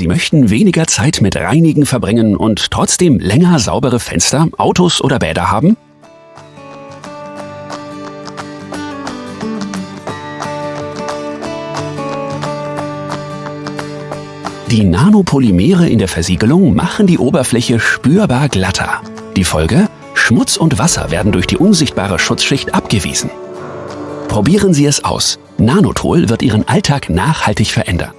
Sie möchten weniger Zeit mit Reinigen verbringen und trotzdem länger saubere Fenster, Autos oder Bäder haben? Die Nanopolymere in der Versiegelung machen die Oberfläche spürbar glatter. Die Folge? Schmutz und Wasser werden durch die unsichtbare Schutzschicht abgewiesen. Probieren Sie es aus. Nanotol wird Ihren Alltag nachhaltig verändern.